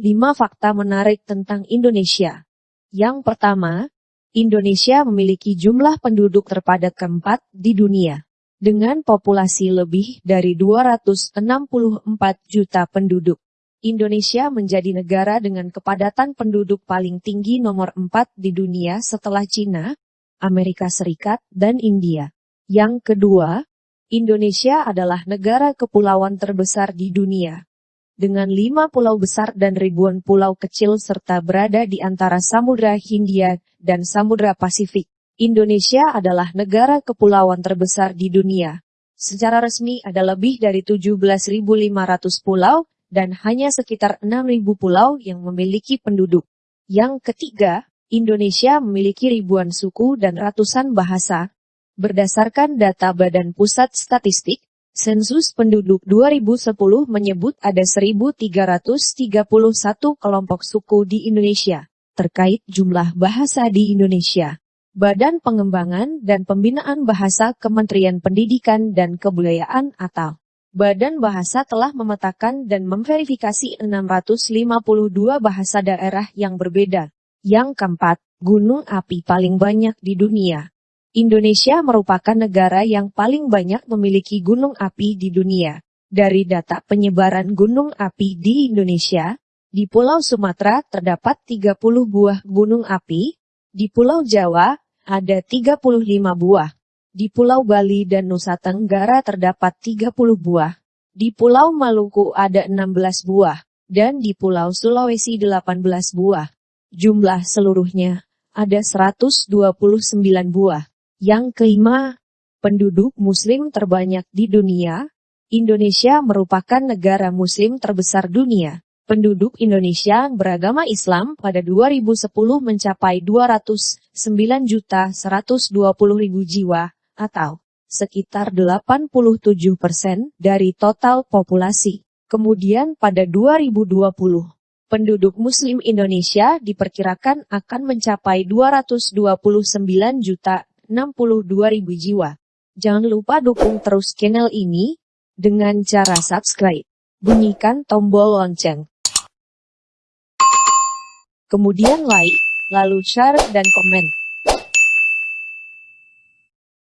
5 fakta menarik tentang Indonesia. Yang pertama, Indonesia memiliki jumlah penduduk terpadat keempat di dunia. Dengan populasi lebih dari 264 juta penduduk. Indonesia menjadi negara dengan kepadatan penduduk paling tinggi nomor 4 di dunia setelah Cina, Amerika Serikat, dan India. Yang kedua, Indonesia adalah negara kepulauan terbesar di dunia dengan lima pulau besar dan ribuan pulau kecil serta berada di antara Samudra Hindia dan Samudra Pasifik. Indonesia adalah negara kepulauan terbesar di dunia. Secara resmi ada lebih dari 17.500 pulau dan hanya sekitar 6.000 pulau yang memiliki penduduk. Yang ketiga, Indonesia memiliki ribuan suku dan ratusan bahasa. Berdasarkan data Badan Pusat Statistik, Sensus penduduk 2010 menyebut ada 1.331 kelompok suku di Indonesia. Terkait jumlah bahasa di Indonesia, Badan Pengembangan dan Pembinaan Bahasa Kementerian Pendidikan dan Kebudayaan atau Badan Bahasa telah memetakan dan memverifikasi 652 bahasa daerah yang berbeda. Yang keempat, gunung api paling banyak di dunia. Indonesia merupakan negara yang paling banyak memiliki gunung api di dunia. Dari data penyebaran gunung api di Indonesia, di Pulau Sumatera terdapat 30 buah gunung api, di Pulau Jawa ada 35 buah, di Pulau Bali dan Nusa Tenggara terdapat 30 buah, di Pulau Maluku ada 16 buah, dan di Pulau Sulawesi 18 buah. Jumlah seluruhnya ada 129 buah. Yang kelima, penduduk muslim terbanyak di dunia, Indonesia merupakan negara muslim terbesar dunia. Penduduk Indonesia beragama Islam pada 2010 mencapai 209.120.000 jiwa, atau sekitar 87 persen dari total populasi. Kemudian pada 2020, penduduk muslim Indonesia diperkirakan akan mencapai 229 juta 62.000 jiwa. Jangan lupa dukung terus channel ini dengan cara subscribe. Bunyikan tombol lonceng. Kemudian like, lalu share dan komen.